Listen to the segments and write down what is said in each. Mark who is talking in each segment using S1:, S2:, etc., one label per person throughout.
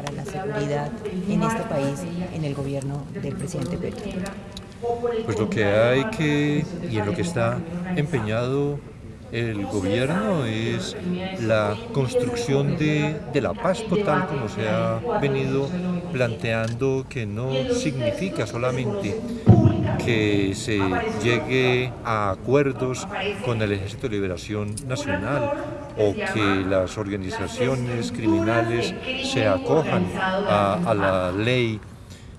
S1: para la seguridad en este país en el gobierno del presidente Petro?
S2: Pues lo que hay que, y en lo que está empeñado el gobierno es la construcción de, de, la paz total como se ha venido planteando que no significa solamente que se llegue a acuerdos con el Ejército de Liberación Nacional o que las organizaciones criminales se acojan a, la ley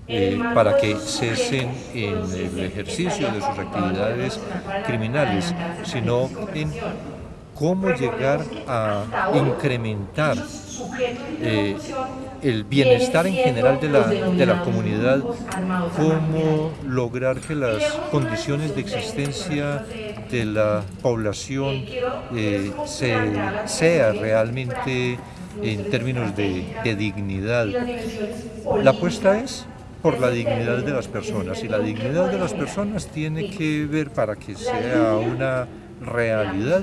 S2: eh, para que cesen en el ejercicio de sus actividades criminales, sino en cómo llegar a incrementar eh, el bienestar en general de la, de la, comunidad, cómo lograr que las condiciones de existencia de la población eh, se, sea realmente en términos de, de dignidad. La apuesta es por la dignidad de las personas y la dignidad de las personas tiene que ver para que sea una realidad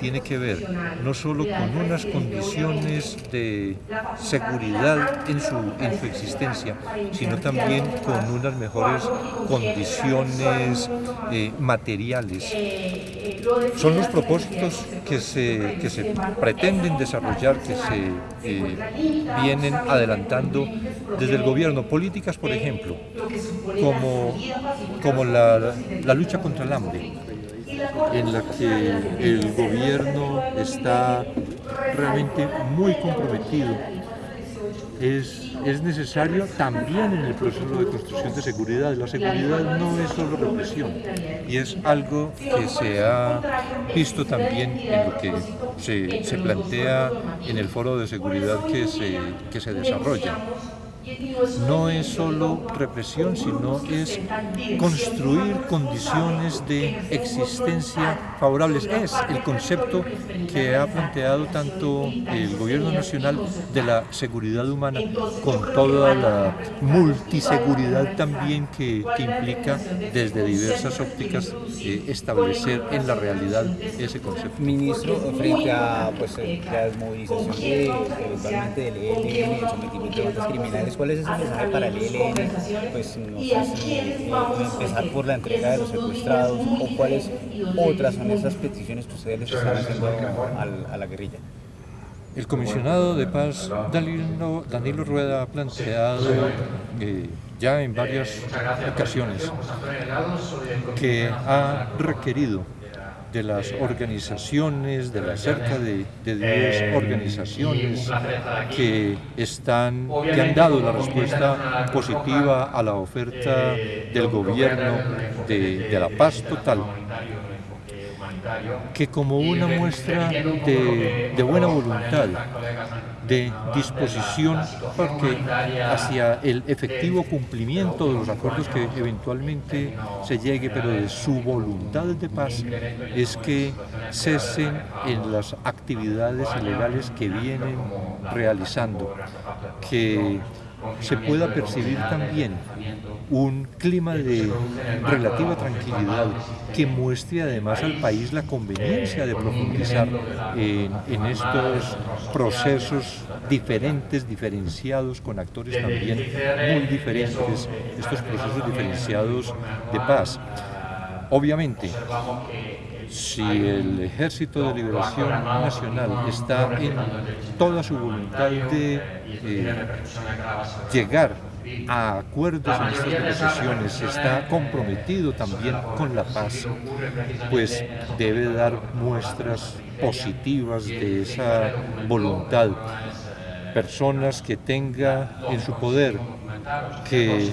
S2: tiene que ver no solo con unas condiciones de seguridad en su, en su existencia, sino también con unas mejores condiciones eh, materiales. Son los propósitos que se, que se pretenden desarrollar, que se eh, vienen adelantando desde el gobierno. Políticas, por ejemplo, como, como la, la lucha contra el hambre en la que el gobierno está realmente muy comprometido. Es, es, necesario también en el proceso de construcción de seguridad. La seguridad no es solo represión y es algo que se ha visto también en lo que se, se plantea en el foro de seguridad que se, que se desarrolla no es solo represión, sino es construir condiciones de existencia favorables. Es el concepto que ha planteado tanto el gobierno nacional de la seguridad humana, con toda la multiseguridad también que, implica desde diversas ópticas eh, establecer en la realidad ese concepto.
S3: Ministro, frente a pues, la desmovilización de, eventualmente del ELN, el sometimiento de criminales, ¿cuál es ese mensaje para el ELN? Pues no sé si eh, empezar por la entrega de los secuestrados o cuáles otras son esas peticiones que ustedes les están haciendo a la guerrilla.
S2: El comisionado de paz Danilo, Danilo Rueda ha planteado eh, ya en varias ocasiones que ha requerido de las organizaciones, de las cerca de, de 10 organizaciones que, están, que han dado la respuesta positiva a la oferta del gobierno de, de la paz total que como una muestra de, buena voluntad, de disposición hacia el efectivo cumplimiento de los acuerdos que eventualmente se llegue, pero de su voluntad de paz, es que cesen en las actividades ilegales que vienen realizando, que se pueda percibir también un clima de relativa tranquilidad que muestre además al país la conveniencia de profundizar en, estos procesos diferentes, diferenciados, con actores también muy diferentes, estos procesos diferenciados de paz. Obviamente, si el Ejército de Liberación Nacional está en toda su voluntad de eh, llegar a acuerdos en estas negociaciones, está comprometido también con la paz, pues debe dar muestras positivas de esa voluntad. Personas que tenga en su poder que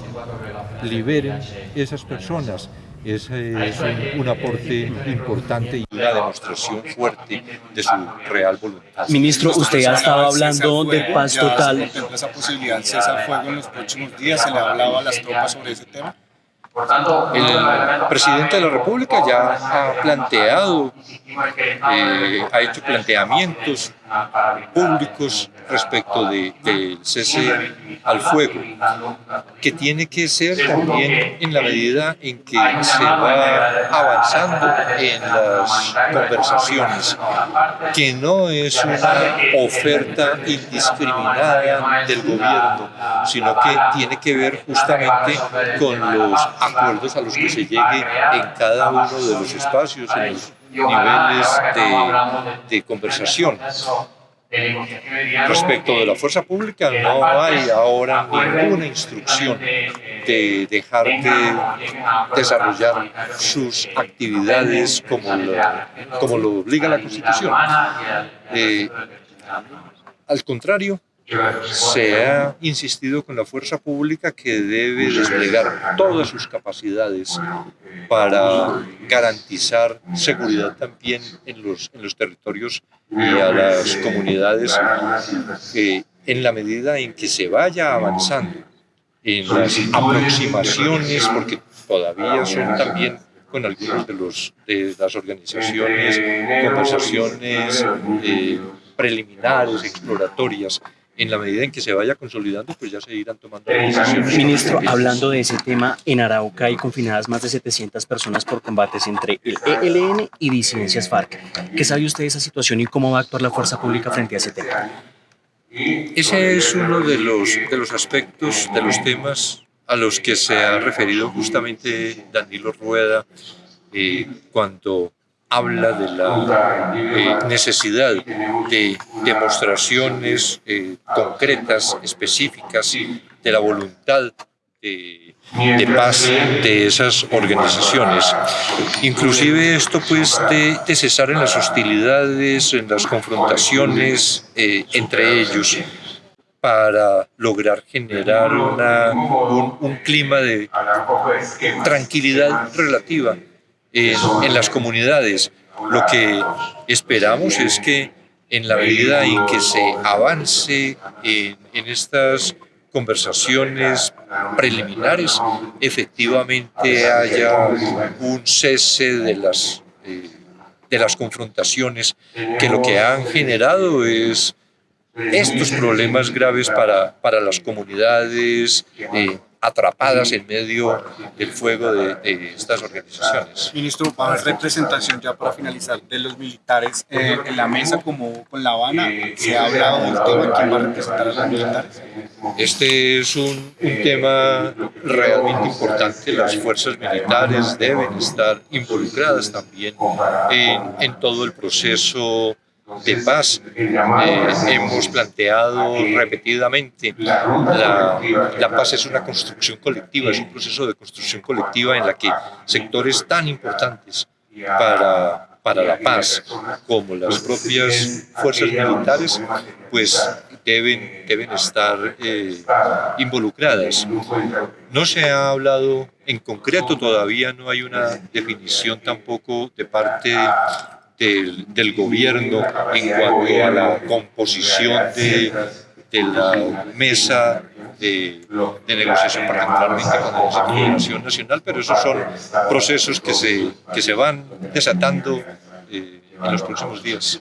S2: liberen esas personas ese es un, un, aporte importante y una demostración fuerte de su real voluntad.
S4: Ministro, usted ya estaba hablando de paz total.
S5: ¿Se esa posibilidad de cesar fuego en los próximos días? ¿Se le ha hablado a las tropas sobre ese tema?
S2: El presidente de la República ya ha planteado, eh, ha hecho planteamientos públicos respecto de- del cese al fuego, que tiene que ser también en la medida en que se va avanzando en las conversaciones, que no es una oferta indiscriminada del gobierno, sino que tiene que ver justamente con los acuerdos a los que se llegue en cada uno de los espacios, en los niveles de, de conversación. Respecto de la fuerza pública, no hay ahora ninguna instrucción de dejar de desarrollar sus actividades como lo, como lo obliga la Constitución. Eh, al contrario, se ha insistido con la fuerza pública que debe desplegar todas sus capacidades para garantizar seguridad también en los, en los territorios y a las comunidades eh, en la medida en que se vaya avanzando en las aproximaciones, porque todavía son también con algunos de, los, de las organizaciones, conversaciones eh, preliminares, exploratorias, en la medida en que se vaya consolidando, pues ya se irán tomando decisiones.
S4: Ministro, hablando de ese tema, en Arauca hay confinadas más de 700 personas por combates entre el ELN y disidencias FARC. ¿Qué sabe usted de esa situación y cómo va a actuar la fuerza pública frente a ese tema?
S2: Ese es uno de los, de los aspectos, de los temas a los que se ha referido justamente Danilo Rueda eh, cuando habla de la eh, necesidad de demostraciones eh, concretas, específicas, de la voluntad de, paz de esas organizaciones. Inclusive esto pues de, cesar en las hostilidades, en las confrontaciones eh, entre ellos para lograr generar una, un, un clima de tranquilidad relativa en, en, las comunidades. Lo que esperamos es que en la medida en que se avance en, estas conversaciones preliminares, efectivamente haya un cese de las, eh, de las confrontaciones que lo que han generado es estos problemas graves para, para las comunidades eh, atrapadas en medio del fuego de, de, estas organizaciones.
S5: Ministro, va a haber representación ya para finalizar de los militares eh, en la mesa como con La Habana. ¿Se ha hablado del tema? ¿Quién va a representar a los militares?
S2: Este es un, un tema realmente importante. Las fuerzas militares deben estar involucradas también en, en todo el proceso de paz. Eh, hemos planteado repetidamente la, la paz es una construcción colectiva, es un proceso de construcción colectiva en la que sectores tan importantes para, para la paz como las propias fuerzas militares pues deben, deben estar eh, involucradas. No se ha hablado en concreto, todavía no hay una definición tampoco de parte del, del, gobierno en cuanto a la composición de, la mesa de, negociación particularmente con la Secretaría Nacional, pero esos son procesos que se, que se van desatando eh, en los próximos días.